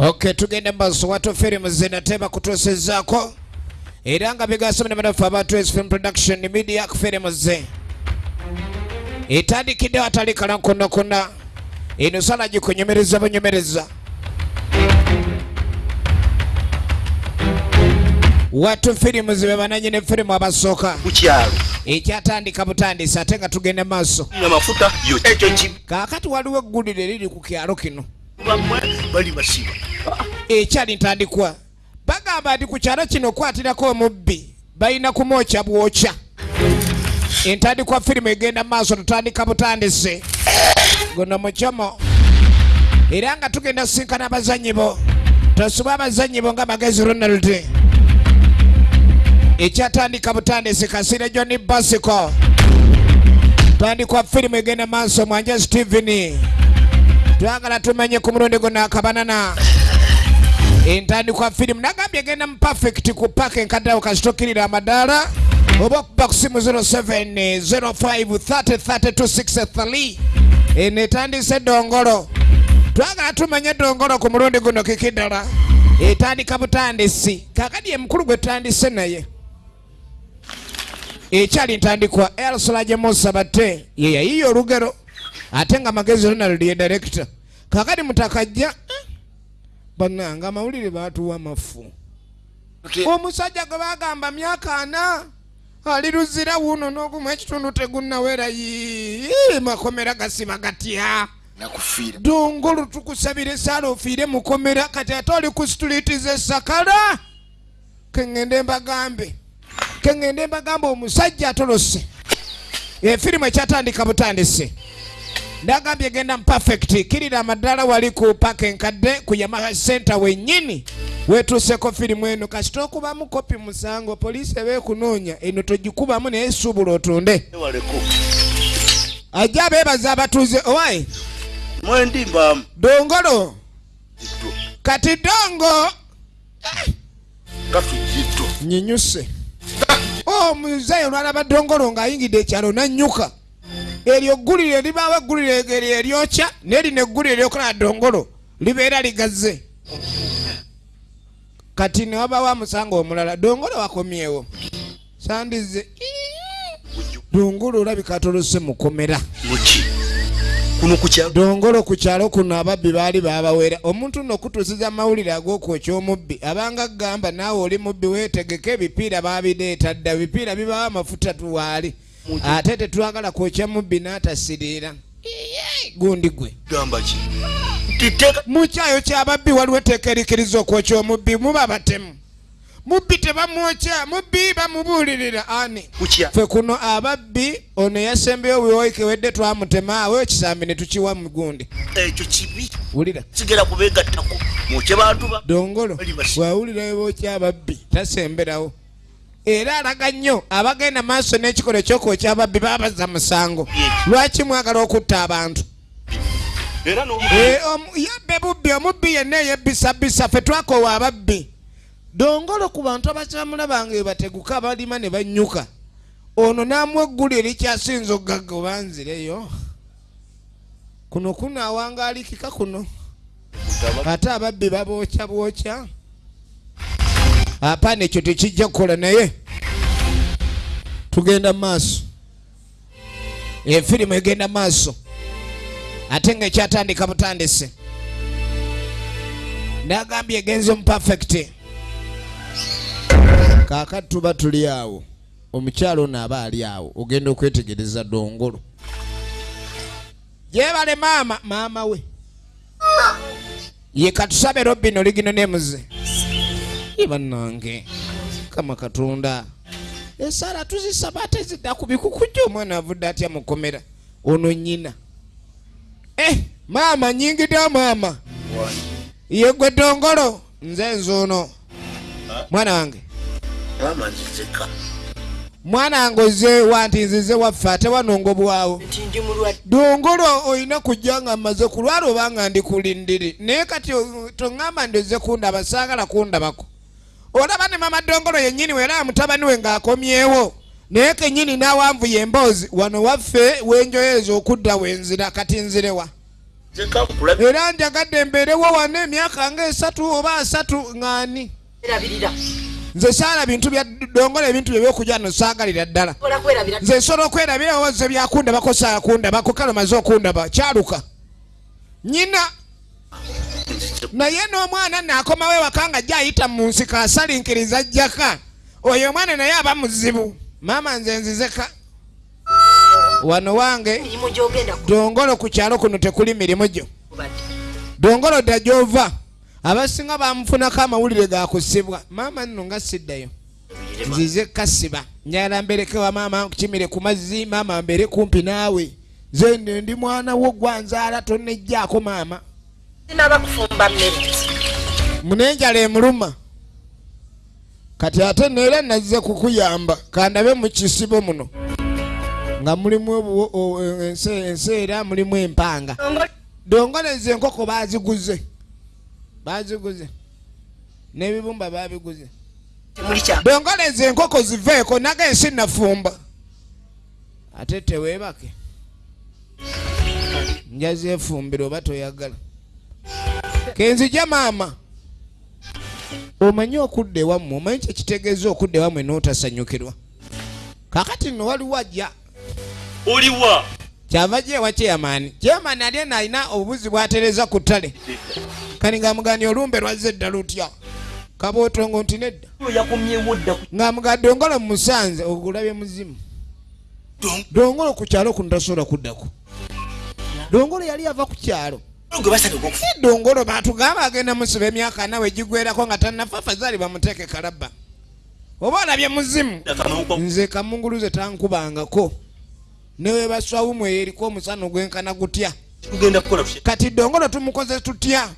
okay tugende maaso watu firimu zinatema kutuusizaako era nga bigasomera banafu abantu film production media ku firimu ze. Etandikidde atali kalankonakona eno sala gikunyumiriza bunyumiriza. Watu firimu zibe bananyini firimu abasooka kukyalo ekyatandika butandisi ate nga tugende maaso. Amafuta yo ekyo kaakati waliwo eggulire eriri ku kyalo kino. Kibamwe bali basiba ekyali ntandikwa. Bagamba nti ku kyalo kino okwatirako omubbi balina kumwokya bwokya. Entandikwa firimu egenda maaso tutandika butandise. Guno mucomo era nga tugenda sinkana abazanyi bo. Tosuba abazanyi bo nga magezi ronald ekyatandika butandise kasire john basico tandikwa firimu egenda maaso mwanja steven twagala tumenye ku mulundi guno akabanana entandikwa firimu nagambye egenda mu perfect ku paka enkaddawo kasitokirira amadaala oba okuba ku simu 0705303263 eno etandise edongolo twagala tumenye edongolo ku mulundi guno kikiddala etandika butandisi. Kakadi emukulu gwe tutandise naye. Ekyali ntandikwa elsolaje musa batte ye yayiya olugero ate nga magezi ronald ye director. Kakadi mutakajja bananga amawulire batuwa mafu omusajja gwe bagamba myaka ana ali luzira wuno n'ogumu ekitundu tegunnawera yi makomera gasiba gatya? Dongolo tukusabire saala ofiire mukomera kati ate oli ku situliiti z'essakala keŋŋende mbagambe keŋŋende mbagambe omusajja atolose. Efirimu ekyatandika butandise ndagambye egenda mu perfect kirira amaddala wali ku paka enkadde ku yamaha center wennyini. Wetuuseko firimu eno. Kasita okubamu kopi musango poliisi ebeekunoonya eno togikubamu naye suubula otunde ajja beebaza abatuuze owaye mwendi mbaamu dongolo kati dongo. Nyinyuse omuzeeyi olwalaba dongolo ng'ayingidde ekyalo nanyuka eryo eggulire libaawo eggulire eryo eryokya nerino eggulire eryokola dongolo libeera ligaze kati ne wabawo amusanga omulala dongolo wakomyewo. Sandize dongolo olabika atolose mukomera dongolo ku kyalo kuno ababbi baali babawera omuntu nno okutuusiza amawulire ag'okwokya omubbi abanga gamba naawe oli mubbi weetegeka ebipiira babireeta dda bipiira bibawo amafuta tuwaali ate tetwagala kwokya mubbi n'atasiriira Iye, gundi gwe. Mu kyayo kyababbi waliwo etteeka erikiriza okwokya omubbi muba batemu. Mubbi tebamwokya mubbi bamubuulirira ani? Ffe kuno ababbi ono yasembeyo wiwoiki wedde twamutema awo ekisambi ne tukiwa mu gundi. Ekyo kibi. Wulira. Sigera kubeegattako mwokye bantu ba dongolo bwawulira bookya ababbi tasemberawo era alaga nnyo abagenda maaso n'ekikola ekyokwokya ababbi babaza musango. Lwaki mwagala okutta abantu? Eh, yabbe bubbi omubbi yenna eyebbisabisa ffe twakoowa ababbi. Dongolo ku bantu abakimulabanga ebateguka abalima ne banyuka. Ono n'amuwa eggulu erikyasinza ogagga obanzireyo kuno kuno awangaalikika kuno. Ate ababbi babookya bwokya apaana ekyo tekijja kukola naye. Tugenda maaso. Efirimu egenda maaso. Ate nga ekyatandika butandise. Nagambye egenze mu perfect. Kaakati tuba tuli awo omukyalo ono aba ali awo ogenda okwetegereza dongolo. Yebale maama maama we. Ye katusabe robino ligino nemuze ibannange kama katonda. Esaala tuzisaba ate zidda ku bikukujja omwana avudde atya mukomera ono nyina eh maama nyingidde maama. Ye gwe dongolo? Nze nzuuno mwana wange. Mwana wange oze wanti nzize waffe ate wanongo bwawo. Nti dongolo olina kujja nga mmaze kulwala obanga ndi kulindiri naye kati toŋŋamba ndi ozze kundaba saagala kundabako olaba ne mama dongolo yennyini weera mutabani we ng'akomyewo naye kennyini n'awanvu ye emboozi wano waffe wenjoyeza okudda wenzira kati nzirewa era njagadde mbeerewo wano emyaka ngaesatu oba asatu erabirira nze saala bintu bya dongola ebintu byebyokulya no saagalira ddala. Nze nsobola okwerabira owoze byakundabako saakundabako kale omaze okundaba kyaluka. Nyina naye n'omwana naakomawo ewaka nga ajja ayita mu nsiko asalinkiriza jjaka oyo omwana naye aba muzibu. Maama nze nzizeka. Wano wange dongolo ku kyalo kuno tekuli mirimu gyo. Dongolo dda gy'ova. Abasinga bamufunako amawulire gakusibwa maama nno nga siddayo. Nzize kasiba njagala mbereke wa maama nkimire ku mazzi. Maama mbere kumpi naawe. Nze ndi mwana wo gwanzaala tonnejjaako maama sinaba kufumba mmere munenjala emuluma. Kati ate neera nazze kukuyamba kandabe mu kisibo muno. Nga mulimu enseera mulimu empanga. Dongoleza enkoko baziguze. Baziguze. N'ebibumba babiguze. Dongoleza enkoko ziveeko naga ensi nafumba ate teweebake. Njazeefumbira oba toyagala kenzija maama. Omanyi okudda ewammwe omanyi kyekitegeeza okudda ewammwe n'otasanyukirwa. Kakati nno waliwo ajja. Oliwa. Kyava gyewa kyeyamaani kyeyamaani ali eno alina obubuzi bwatereza ku ttale. Kani ngaamugani olumbe lwazze dda lutya? Kabootongo nti nedda. Yakomyewo dda ku ngaamuga dongolo mu musanze ogulabye muzimu. Dongolo ku kyalo kuno tasobola kuddako dongolo yali ava ku kyalo gwe basabye okufa si dongolo batugamba agenda musiba emyaka nawe gigwerako nga tannafa fazaali bamuteeke kalabba. Oba olabye muzimu? Nze kamunguluze tankubangako. Newebaswawu eyo eriko omusana ogwenkana gutya? Kati dongolo tumukoze tutya?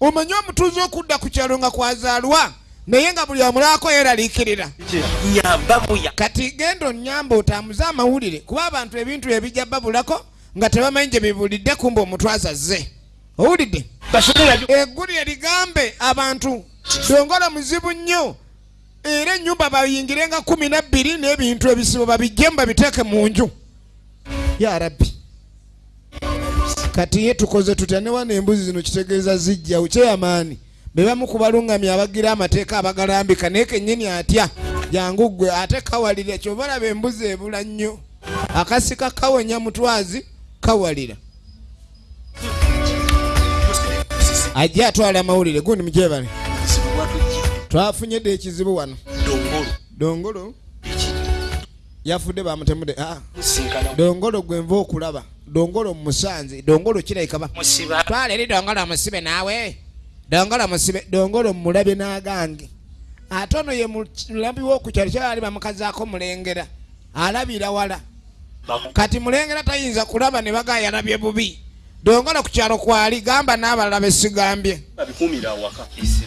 Omanyi omutuuzi okudda ku kyalo nga kwazaalwa naye nga buli amulaako yeeraliikirira kati genda onyamba otambuze amawulire kuba abantu ebintu ebijja babulako nga tebamanyi gye bibulidde kumba omutwaza zze owulidde? Eggulire ligambe abantu. Dongola muzibu nnyo. Era ennyumba bayingire nga kumi nabbiri n'ebintu ebisibo babijjemu babiteeke mu nju. Ya rabbi. Kati ye tukoze tutya? Ne wano embuzi zino kitegeeza zijjawo kyeyamaani be bamu ku balungamya abagira amateeka abagalambika naye kennyini atya? Jangu ggwe ate kawalira kyoba olaba embuzi ebula nnyo. Akasika kawonya mutwazi kawalira ajja atwala amawulire. Gundi mukyebale twafunye dde ekizibu wano. Dongolo. Yafudde bamutemude ah. musinkana. Dongolo gwe nva okulaba. Dongolo musanze. Dongolo kirabikaba twala eri dongolo musibe naawe. Dongolo musibe dongolo mulabe n'agange. Ate ono ye mulambi w'okukyalo kyali bamukazaako mulengera. Alabira wala. Kati mulengera tayinza kulaba ne baga yalabye bubi dongolo ku kyalo kwali gamba n'abalala besigambye.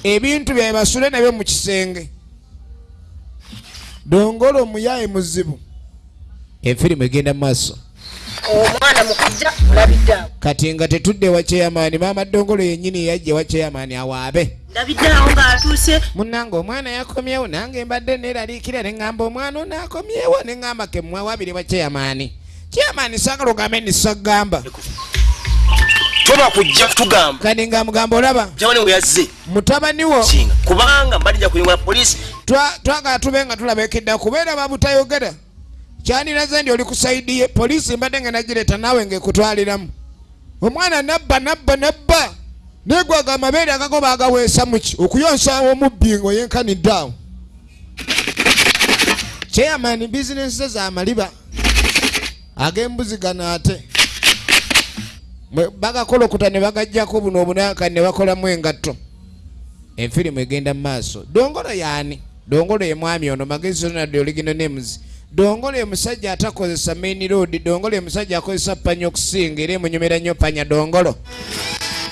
Ebintu bye basule nabyo mu kisenge. Dongolo muyaye muzibu. Enfirimu egenda mu maaso. Omwana mukujja olabidde awo. Kati nga tetudde wa kyeyamaani maama dongolo yennyini yajja wa kyeyamaani awaabe. Ndabidde awo ng'atuuse. Munnange omwana yakomyewo nange mbadde neeraliikira ne ŋŋamba omwana ono akomyewo ne ŋŋamba ke mmwe wabiri wa kyeyamaani kyeyamaani saagala ogambe nisagamba toba kujja kutugamba. Kati ngaamugamba olaba? Mutabani we yazze. Mutabani wo? Kinga. Kubanga mbadija kulingola polisi twa- twagala tube nga tulabekedda kubeera babutayogera kyandiraze ndi oli ku saidi ye poliisi mbadde nga nagireeta naawe ngaekutwaliramu omwana nabba nabba nabba. Negwaga amabeere agagoba agaweesa muki okuyonsa omubbi ngaoyenkanidde awo kyeyamaani bizinensi ze zamaliba ag'embuzi gano ate bagakolokuta ne bagajjako buno obunaka ne bakolamu engatto. Enfirimu egenda mu maaso. Dongolo yaani dongolo ye mwami ono magezi ronald oligino names. Dongolo ye musajja atakozesa main road dongolo ye musajja akozesa panya okusinga era emunyumira nnyo panya dongolo.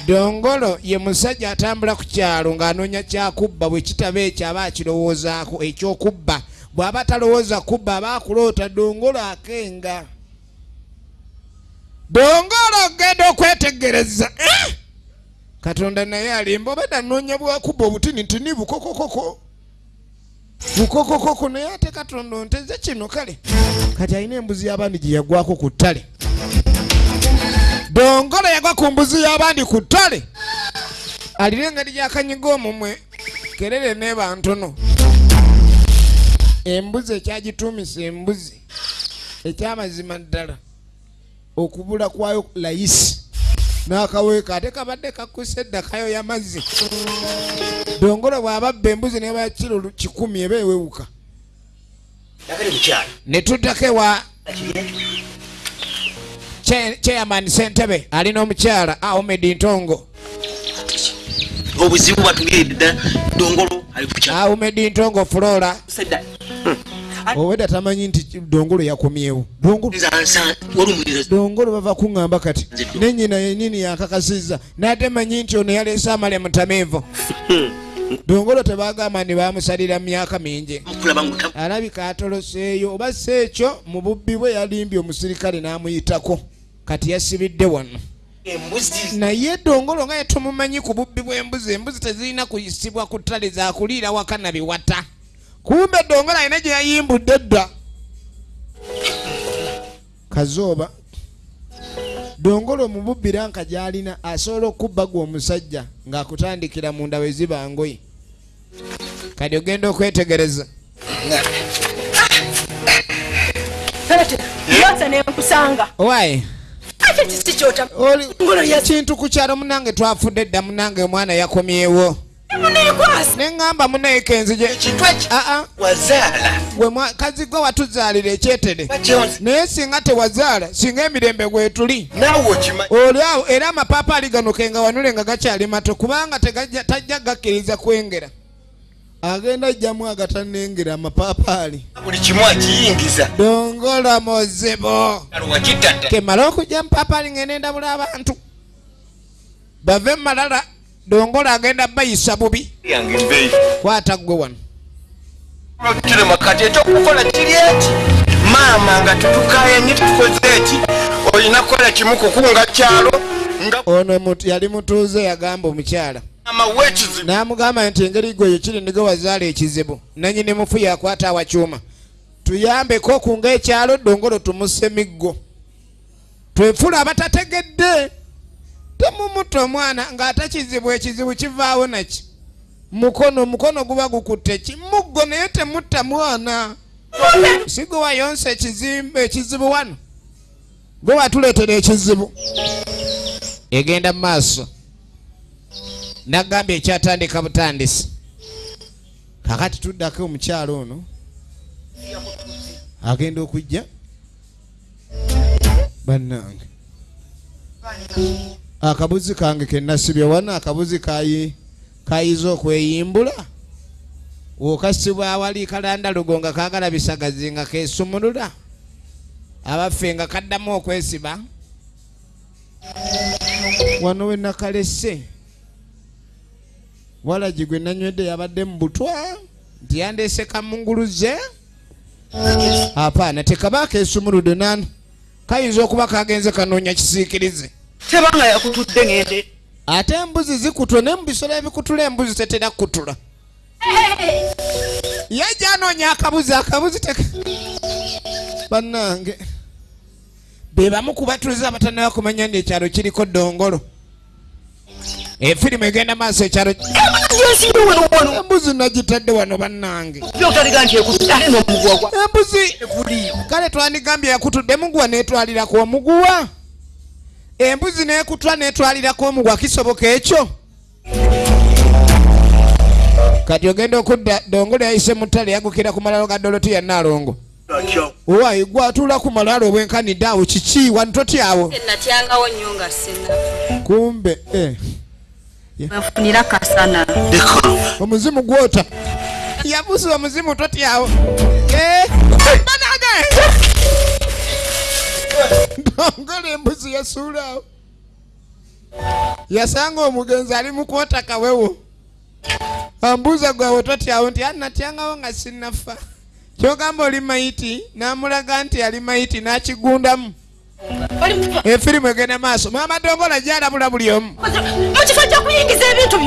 Dongolo ye musajja atambula ku kyalo ng'anoonya kyakubba bwe kitaba ekyo aba akirowoozaako ekyokubba. Bw'aba talowooza kubba aba akuloota dongolo akenga dongolo genda okwetegereza eh! katonda naye alimba obadde anoonya bwakubba obutinitini bukokokoko. Bukokokoko naye ate katonda onteze kino kale. Kati alina embuzi y'abandi gye yagwako ku ttale. Dongolo yagwa ku mbuzi y'abandi ku ttale. Alina engeri gyakanyiga omumwe kerere neeba ntono embuzi ekyagituumisa embuzi ekyamazima ddala okubula kwayo layisi. N'akaweeka ate kabadde kakuse eddakayo y'amazzi. Dongolo bw'ababba embuzi neba kiro lu- kikumi eba ewewuka. Ne tuddako ewa chairman sentebe alina omukyala ahmed ntongo. Obuzibu batugeredde ddala dongolo kukyala ahmed ntongo flora. Sedda owedda tamanyi nti dongolo yakomyewo. Dongolo bava kuŋŋamba kati nenyina yenini yakakasizza n'ate manyi nti ono yaleese amale mutamiivu dongolo tebagamba ni bamusalira myaka mingi. Alabika atoloseeyo oba si ekyo mu bubbi bwe yalimbye omusirikale n'amuyitako. Kati yasibidde wano. Naye dongolo nga yetumumanyi ku bubbi bw'embuzi embuzi tezirina kuyisibwa ku ttale zakuliira waka na biwata kumbe dongolo alina gye yayimbudde edda kazooba dongolo mu bubbi ranka gy'alina asobola okubba gwe omusajja ng'akutandikira munda we ziba ngoye kati ogenda okwetegereza. Kintu ku kyalo munange twafudde dda munange omwana yakomyewo neŋŋamba ekintu eki aa wazaala. Gwe mwa- kazigwe watuzaalira ekyetere naye singa tewazaala singa emirembe gwetuli olyawo era amapaapaali gano kenga wanule nga gakyali mato kubanga tegajja- tajja gakkiriza kwengera. Agenda ajjamu agatanengera amapaapaali buli kimu akiyingiza. Dongola wakittata kemala okujja mupaapaali ngenda endabula abantu. Bave mumalala dongola agenda bayisa bubi. Kwata ggwe wano. Kirema kati ekyokukola kiri eki? Maama nga tetukayanye tukoze eki? Olina kukola kimu kukunga kyalo? Ono yali mutuuze yagamba omukyala. N'amugamba nti engeri gwe yekiri nige wazaala ekizibu. Nanyini mufu yakwata awakyuma tuyambeko kunga ekyalo dongolo tumuse miggo. Twefula abatategedde temumuta omwana ng'ate kizibu ekizibu kivaawo naki? Mukono omukono guba gukutte ki? Muggo naye temutta mwana. Si gwe wayonsa ekizimbe ekizibu wano? Gwe watuleetera ekizibu. Egenda mu maaso. Nagambye ekyatandika butandisi. Kakati tuddako omukyalo ono agenda okujja? Bannange akabuzi kange kenasibye wana akabuzi kayi kayiza okweyimbula. Wokasibwa awali kalanda lugo nga kagala bisagazi nga kesumulula abaffe nga kaddamu okwesiba. Wano we nakalese. Walagi gwe nanywedde yabadde mu butwa nti yandeese kamunguluze apaana tekaba kesumuludde nani. Kayinza okuba kagenze kanoonya kisiikirize tebanga yakutudde ngende. Ate embuzi zikutula naye mu bisolo ebikutula embuzi tetera kutula. Ye gyanoonya akabuzi akabuzi teka bannange. Be bamu ku batuuze abatanaba kumanya nti ekyalo kiriko dongolo efirimu egenda maaso ekyalo embuzi nagitadde wano bannange. Embuzi kale twandigambye yakutudde muguwa netwalirako omuguwa embuzi nekutwa netwalirako omuguwa kisoboka ekyo? Kati ogenda okudda dongolo yayise mu ttale yagukira ku malalo ga dolotiya nalongo owayi gwe atula ku malaalo obwenkanidde awo kiki? Wano totyawo natyangawo nnyo nga sinafa kumbe eh, wefunira kasana. Omuzimu gwota. Yabusa omuzimu totyawo Dongolo embuzi yasuulawo. Yasanga omugenzi ali mu kwota kawewo. Ambuuza gwawe totyawo nti anatyangawo nga sinafa kyogamba oli mayiti n'amulaga nti ali mayiti n'akigundamu. Efirimu egenda maaso. Maama dongola gyalabula buli omu. Mu kifo kyokuyingiza ebintu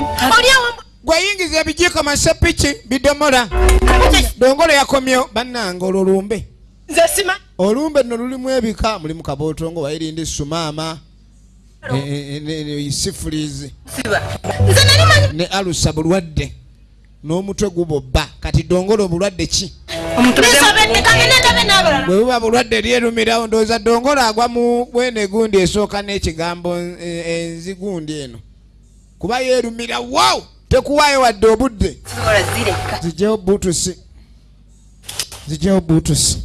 gweyingiza ebijiiko masepiki bidomola. Dongolo yakomyewo bannange olwo lumbe. Nze sima olumbe nno lulimu ebika mulimu kabootongo wairindi sumaama E- e- ne- ne- sifulizi ne alusa bulwadde n'omutwe gubobba kati dongolo obulwadde ki? Bwe buba bulwadde lyerumirawo ndowooza dongolo agwa mu bwene gundi esooka n'ekigambo e- enzi gundi eno. Kuba yeerumira wow! Tekuwaayo wadde obudde. Zijeho butusi zijeho butusi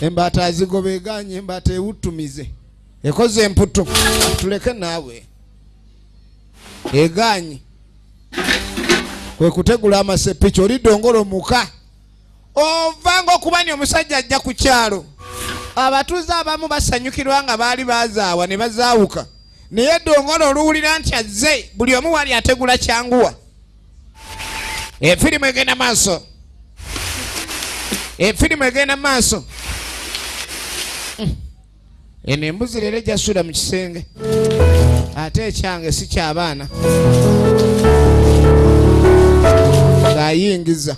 embaata azigoba eganye embaata ewutumize. Ekoze emputu. Tuleke naawe. Eganye. Kwe kutegula amasepiki oli dongolo muka. Ovanga okubanya omusajja ajja ku kyalo. Abatuuze abamu basanyukirwa nga baali bazaawa ne bazaawuka. Naye dongolo oluwulira nti azze buli omu wali ategula kyanguwa. Efirimu egenda maaso. Efirimu egenda maaso. Eno embuzi leero ejasuula mu kisenge. Ate ekyange si kyabaana ng'ayingiza.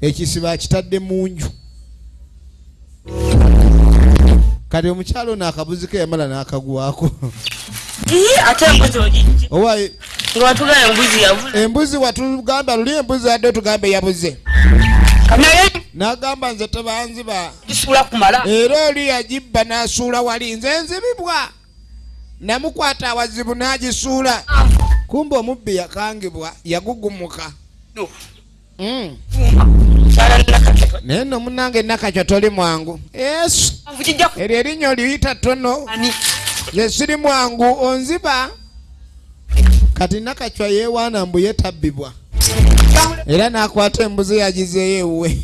Ekisibo akitadde mu nju kati omukyalo ono akabuzi ke yamala n'akagwako ate embuzi owa nga watugala embuzi yavula embuzi watugamba luli embuzi adde otugambe yabuze naye n'agamba nze tebanziba. gisula kumala. Era oli yagibba n'asuula wali nze nzibibwa. Namukwata awazibu n'agisuula. Kumba omubbi yakangibwa yagugumuka. Mm. naye nno munange nakakyo toli mwangu. Yesu. Eryo erinnya oliyita ttono. Ze siri mwangu onziba. Kati nakacwa yeewaana mbu yetabbibwa era n'akwata embuzi yagizeeyo ewuwe.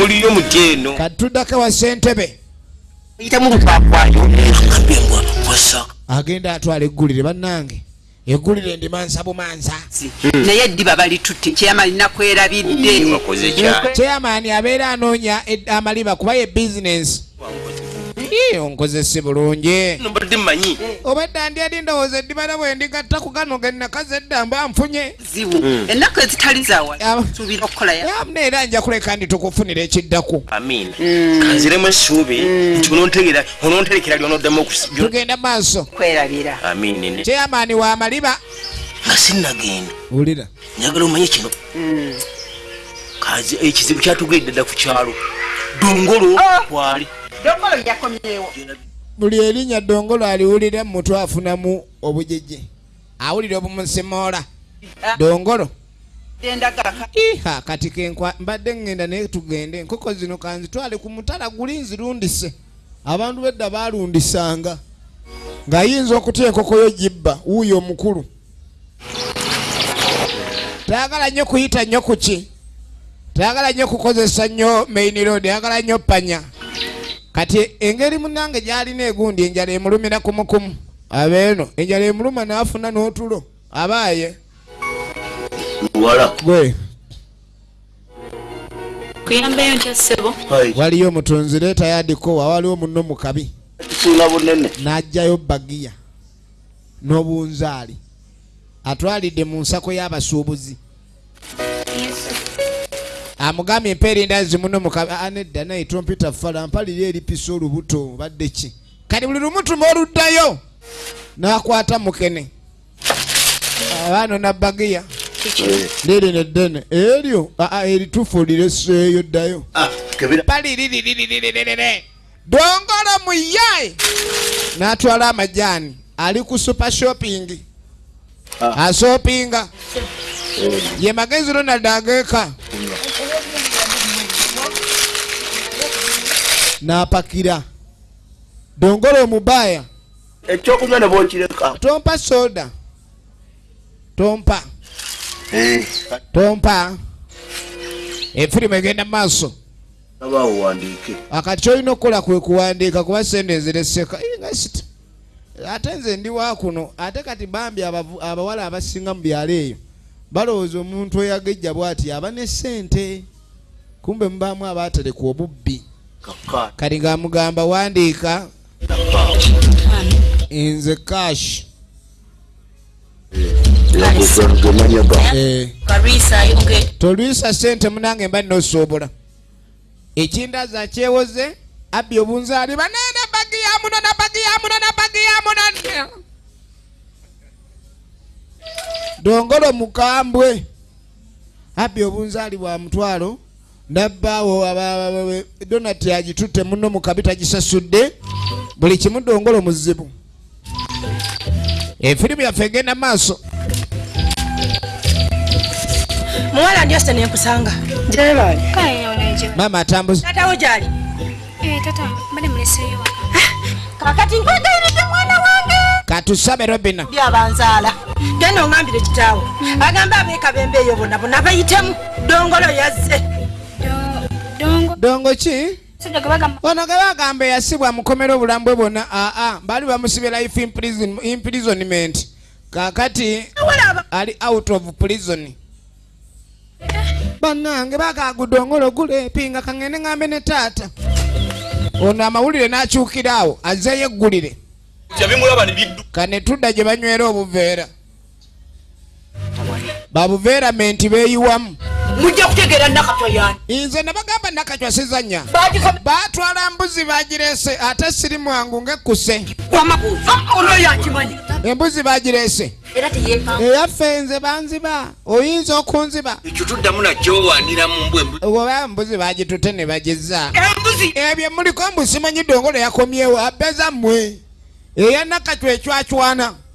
Muliyo mutyeno kati tuddako wa ssentebe. Lukwakwayo agenda atwala eggulire bannange. Eggulire ndimansa bumansa. Naye eddiba balitutte kyama lina kwerabidde chairman abeera anoonya ed- amaliba kuba ye bizinensi onkozese bulungi. Mbadde mmanyi. Obadde ndi eri ndowooza eddibala bwe ndigatta ku gano gennakazi edda mba nfunye? Zibu. Ennaku ezitali zawa Aba- suubira okukola ya? Amuna era nja kuleka ndi tukufunira ekiddaku amiina kanziremu essuubi nti onontegera ononterekera lyonoddamu okusi tugenda maaso. Kwerabira. Amiina chairman wa maliba. Nga sinnagenda. Wulira. Njagala omanye kino. Kazi ekizibu kyatugedde dda ku kyalo. Dongolo kwali dongolo yakomyewo. Buli erinnya dongolo aliwulira mutwe afunamu obujeje awulira obumusimoola dongolo. Endagaka iha kati kenkwa mbadde ŋŋenda naye tugende. Enkoko zino kanzitwale ku mutala guli nzirundise. Abantu bedda balundisanga. Ng'ayinza okutya enkoko yo gibba wuuyo omukulu. Tayagala nnyo kuyita nnyo ku ki? Tayagala nnyo kukozesa nnyo main road ayagala nnyo panya kati engeri munange gyalina egundi enjala emulumira kumukumu abeeno enjala emuluma n'afuna n'otulo. Abaaye. Wala. Gwe. Kuyambayo ntya ssebo. Waliyo omutunzi leeta yadikowa waliwo munno mu kabi. Kisinga bunene. N'aggyayo bagiya n'obunzaali. Atwalidde mu nsako y'abasuubuzi amugambye empa erindazi muno mukabi "Ah, nedda naye trompita fala mpalira eripisa olubuto badde ki? Kati buli lumutuma oluddayo n'akwata mukene. Abaano nabagiya liri neddene eryo? Aa eritufu lireseeyo ddayo. Kebera paliririririririre dongolo muyaye n'atwala amajaani. Ali ku super shopping. Asopinga. Ye magezi ronald ageeka n'apakira. Dongolo omubaya. Ekyokunywa ne bokireka tompa soda. Tompa. Tompa. Efirimu egenda mu maaso. Abaawo wandiike akati kyolina okukola kwe kuwandiika kuba sente nzireseka. Ate nze ndi wa kuno. Ate kati bambi abawala abasinga mu byalo eyo balowooza omuntu oyagejja bw'ati aba ne sente kumbe mubaamu abaaterekwa obubbi kati ngaamugamba wandiika. Nze kash eh. tolwisa sente munange mba nosobola ekindaza kyewoze abbi obunzaali banene bagi yamuno nabagi yamuno nabagi yamuno dongolo mukambwe. Abbi obunzaali bwa mutwalo. Nabbaawo donati agitutte muno mu kabi tagisasudde buli kimu dongolo muzibu efirimu yaffe egenda maaso. Muwala ndi osita nenkusanga maama atambuza tatawo gyali. Tata mbale muleseyo kakati nkwegayiridde mwana wange. Katusabe robina. Byabanzaala genda oŋambire kitaawo. Agamba abeeka bembe eyo bonna bonna bayitemu. Dongolo yazze dongo ki? Ono ge bagamba eyasibwa mukomera obulamu bwe bwonna aa baali bamusibye life imprison- imprisonment. Kakati ali out of prison. Bannange bakagudongolo gulepinga kangende ngambe ne taata. Ono amawulire n'akyukiraawo azeyo eggulire. Kane tudda gye banywera obuveera babuveeramenti beeyiwamu. Mujja kutegeera nakatwa yani nze ne bagamba nakacwa sizanya bagikome batwala mbuzi bagirese ate siri mwangu ng'ekkuse yankimanyi embuzi bagirese eyaffe nze banziba oyinza okunziba. Ekyo tuddamu nakyowanira mu mbwembwe oba mbuzi bagitute ne embuzi! Ebyo muliko mbu simanyi dongolo yakomyewo abeza mmwe eya nakacwa ecwacwana lwaleere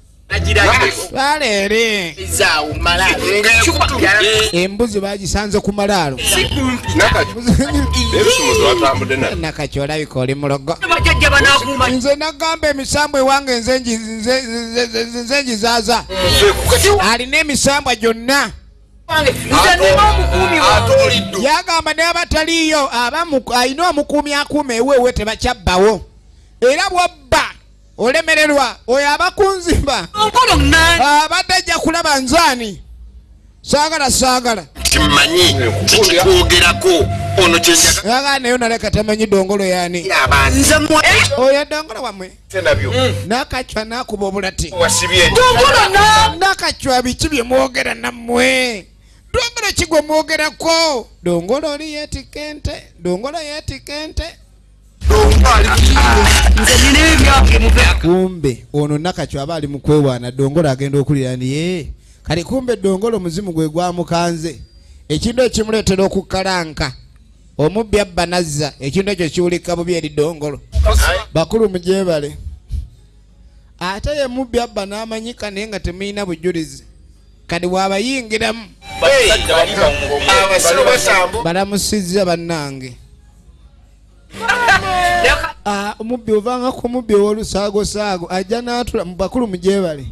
embuzi bagisanze ku malaalo. Nakacwa olabika oli mulogo. Nze nagamba emisambu ewange nze ngizaaza alina emisambwa gyonna. Yagamba n'abataliiyo abamu- alina omukuumi akuuma eweewe tebakyabbawo era bwobba olemererwa oyo abakunzimba onkolo nani abadde ajja kulaba nzaani? Saagala saagala. Timanyi tikikwogerako ono kyenjaga yagala naye naleka tamanyi dongolo nze mwe oyo dongolo wamwe nakacwa nakuba obulati. Nakacwa biki bye mwogera nammwe? Dongolo kigwe mwogerako dongolo oli yetikente dongolo yetikente nze nina ebyange muve kumbe ono nakacwa aba ali mukwewaana dongolo agenda okulira niye kati kumbe dongolo muzimu gwe gwamukanze. Ekintu ekimuleetera okukalanka omubbi abba nazza ekintu ekyo kiwulika bubi eri dongolo bakulu mugyebale. Ate ye mubbi abba n'amanyika naye nga temulina bujulizi. Kati bw'abayingiramu balamusizza bannange omubbi ovanga ku mubbi ow'olusaagosaago ajja n'atula mu bakulu mugyebale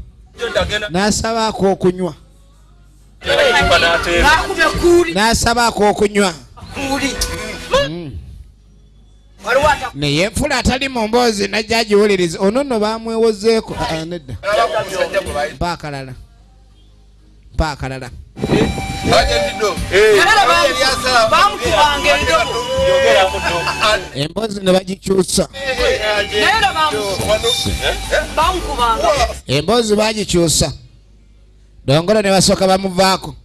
n'asabaako okunywa. N'asabaako okunywa. Ata naye enfula atali mu mboozi najja agiwuliriza. Ono nno bamwewozeeko Ah, ah, nedda. Mpa akalala emboozi ne bagikyusa. Emboozi bagikyusa. Dongolo ne basooka bamuvaako.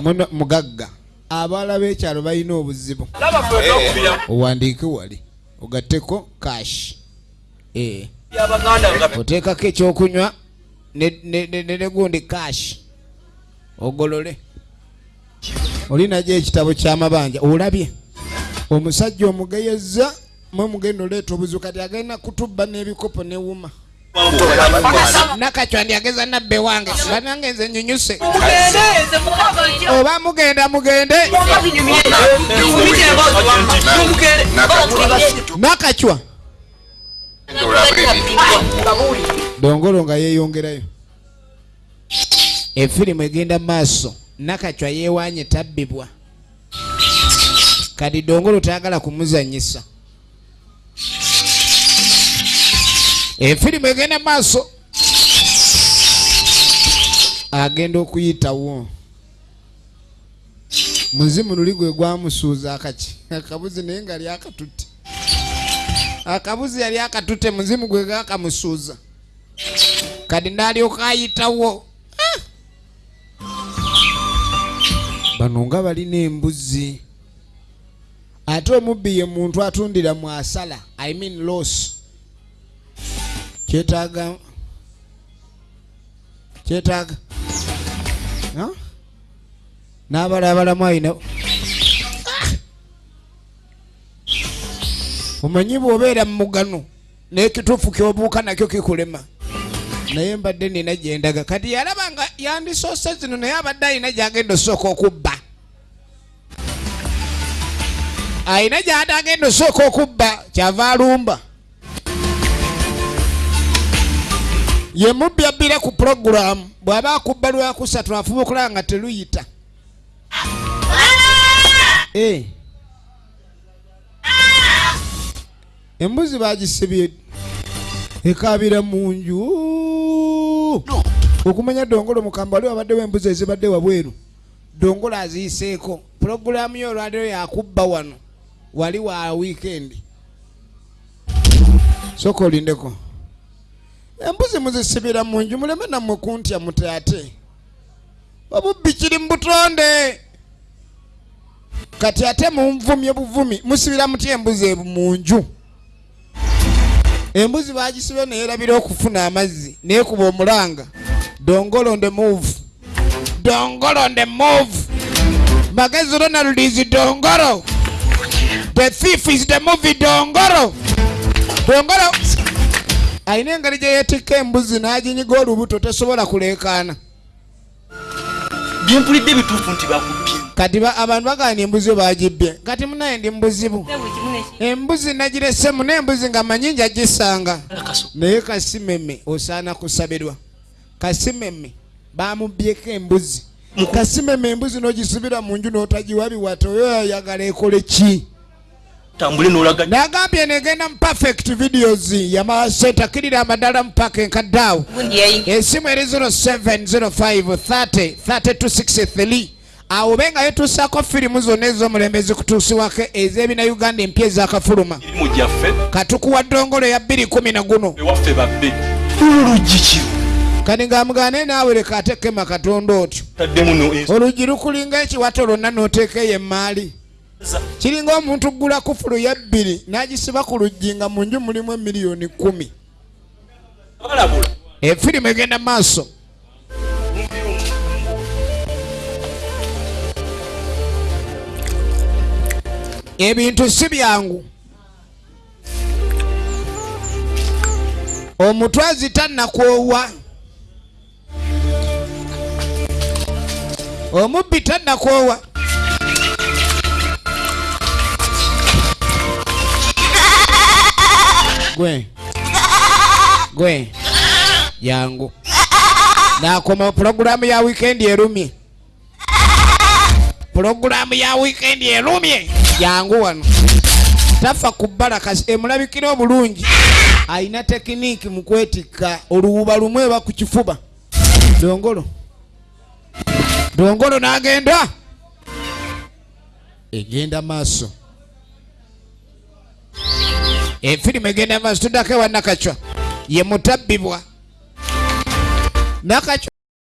Muno mugagga. Abaala b'ekyalo balina obuzibu. Owandiike wali. Ogatteko kashi ee oteekako ekyokunywa ne- ne ne- ne- ne gundi kashi ogolole. Oli najyo ekitabo ky'amabanja olabye. Omusajja omugeyeza mwe mugenda oleeta obuzibu kati agenda kutubba n'ebikopo newuma nakacwa ndyageza nabbe wange banange nze mukabanja oba mugenda mugende. Nakacwa dongolo nga yeeyongerayo. Efirimu egenda maaso nakacwa yeewanye tabbibwa. Kati dongolo tayagala kumuzanyisa. Efirimu egenda maaso agenda okuyitawo. Muzimu luli gwe gwamusuuza akaki. Akabuzi naye nga ali akatutte akabuzi yali akatutte muzimu gwe gakamusuuza kati ndalyoka ayitawo Ah! bano nga balina embuzi ate omubbi ye muntu atundira mu asala i mean loss kyetaaga kyetaaga Ha? n'abala abalamu ayina omanyi bw'obeera mu mugano n'ekituufu kyobuuka nakyo kikulema. Naye mbadde nina gyendaga kati yalaba nga yandisoose zino naye abadde alina gyagenda osooka okubba. Ayina gyate agenda osooka okubba kyava alumba. Ye mubbi abbire ku puroguramu bw'aba akubba lwakusatu afuba okulaba nga teluyita embuzi bagisibye. Ekabira mu nju. Okumanya dongolo mukamba wali wabaddewo embuzi ezibadde wabweru. Dongolo aziyiseeko puroguramu yo olwaliro yakubba wano. Wali wa wiikendi soka olindeko. Embuzi muzisibira mu nju muleme nammwe kuntya mute ate obubbi kiri mu butonde. Kati ate munvumye buvumi musibira mutya embuzi ebu mu nju embuzi bagisibye neyerabira okufuna amazzi nekuba omulanga dongolo on the move. Dongolo on the move. Magezi ronald is dongolo. The thief is the movie dongolo. Dongolo alina engeri gye yeetikka embuzi n'aginyiga olubuto tesobola kuleekaana. Byempulidde bituufu nti bakubbye kati ba- abantu bagani embuzi bagibbye kati munaye ndi mubuzibu embuzi nagiresemu n'embuzi nga manyi njagisanga naye kasimeme osaana kusabirwa. Kasimeme bamubbyeko embuzi. Kasimeme embuzi n'ogisibira mu nju n'otagiwa biwata oyo yayagala ekole ki? Nagambye negenda mu perfect videos yamala setakirira amadala mu paka enkaddaawo esimu eri 0705303263 awo be nga yetuusaako firimu zonna ez'omulembe zikutuusibwako ez'ebina uganda empya ezakafuluma. Katukuwa ddongolo ya 210 guno. ewaffe babbe oluggi kiro kati ng'amugane naawe leka atekema katonda otyo. No oluggi lukulinga ekiwato lwonna n'oteekaeyo emmaali. Kiringa omuntu gula kufulu ya bbiri n'agisiba ku luggi nga mu nju mulimu emiliyoni kumi efirimu egenda mu maaso ebintu si byangu. Omutwazi tannakwowa omubbi tannakwowa gwe. Gwe. Yangu. Nakoma pulogulamu ya wikendi erumye. Pulogulamu ya wikendi erumye yangu wano. Tafa ku bbala kasi emulabikira obulungi. Ayina tekiniiki mu kwetikka oluwuba lumu eba ku kifuba. Dongolo. Dongolo n'agenda. Egenda maaso. Efirimu egenda maaso tuddako ewa nakacwa. Ye mutabbibwa. Nakacwa